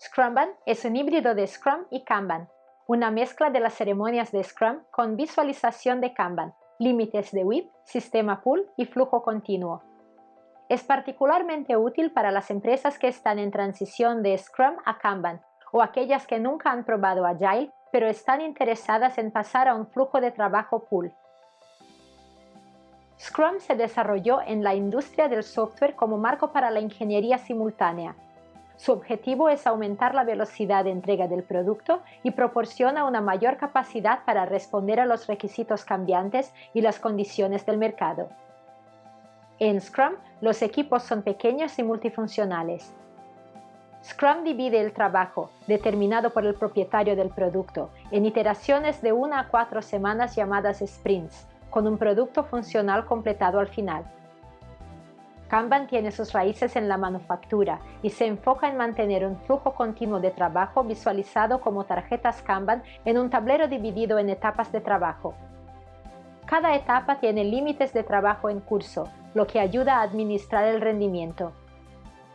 Scrumban es un híbrido de Scrum y Kanban, una mezcla de las ceremonias de Scrum con visualización de Kanban, límites de WIP, sistema pool y flujo continuo. Es particularmente útil para las empresas que están en transición de Scrum a Kanban o aquellas que nunca han probado Agile pero están interesadas en pasar a un flujo de trabajo pool. Scrum se desarrolló en la industria del software como marco para la ingeniería simultánea. Su objetivo es aumentar la velocidad de entrega del producto y proporciona una mayor capacidad para responder a los requisitos cambiantes y las condiciones del mercado. En Scrum, los equipos son pequeños y multifuncionales. Scrum divide el trabajo, determinado por el propietario del producto, en iteraciones de una a cuatro semanas llamadas sprints, con un producto funcional completado al final. Kanban tiene sus raíces en la manufactura y se enfoca en mantener un flujo continuo de trabajo visualizado como tarjetas Kanban en un tablero dividido en etapas de trabajo. Cada etapa tiene límites de trabajo en curso, lo que ayuda a administrar el rendimiento.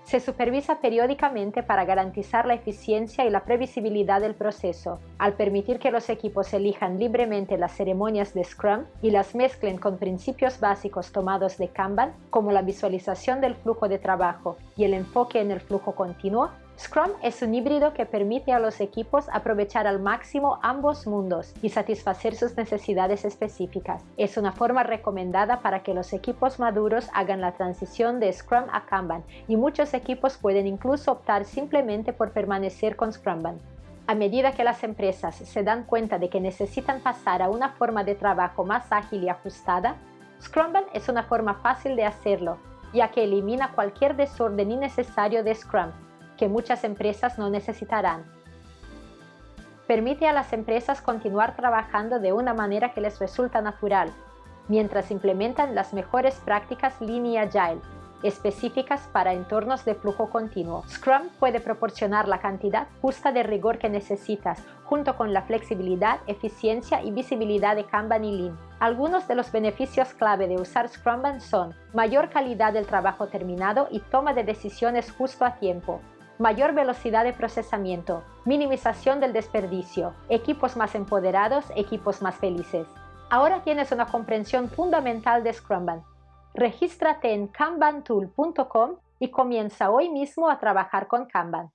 Se supervisa periódicamente para garantizar la eficiencia y la previsibilidad del proceso, al permitir que los equipos elijan libremente las ceremonias de Scrum y las mezclen con principios básicos tomados de Kanban, como la visualización del flujo de trabajo y el enfoque en el flujo continuo, Scrum es un híbrido que permite a los equipos aprovechar al máximo ambos mundos y satisfacer sus necesidades específicas. Es una forma recomendada para que los equipos maduros hagan la transición de Scrum a Kanban y muchos equipos pueden incluso optar simplemente por permanecer con Scrumban. A medida que las empresas se dan cuenta de que necesitan pasar a una forma de trabajo más ágil y ajustada, Scrumban es una forma fácil de hacerlo, ya que elimina cualquier desorden innecesario de Scrum que muchas empresas no necesitarán. Permite a las empresas continuar trabajando de una manera que les resulta natural, mientras implementan las mejores prácticas Lean Agile, específicas para entornos de flujo continuo. Scrum puede proporcionar la cantidad justa de rigor que necesitas, junto con la flexibilidad, eficiencia y visibilidad de Kanban y Lean. Algunos de los beneficios clave de usar Scrumban son mayor calidad del trabajo terminado y toma de decisiones justo a tiempo, mayor velocidad de procesamiento, minimización del desperdicio, equipos más empoderados, equipos más felices. Ahora tienes una comprensión fundamental de Scrumban. Regístrate en kanbantool.com y comienza hoy mismo a trabajar con Kanban.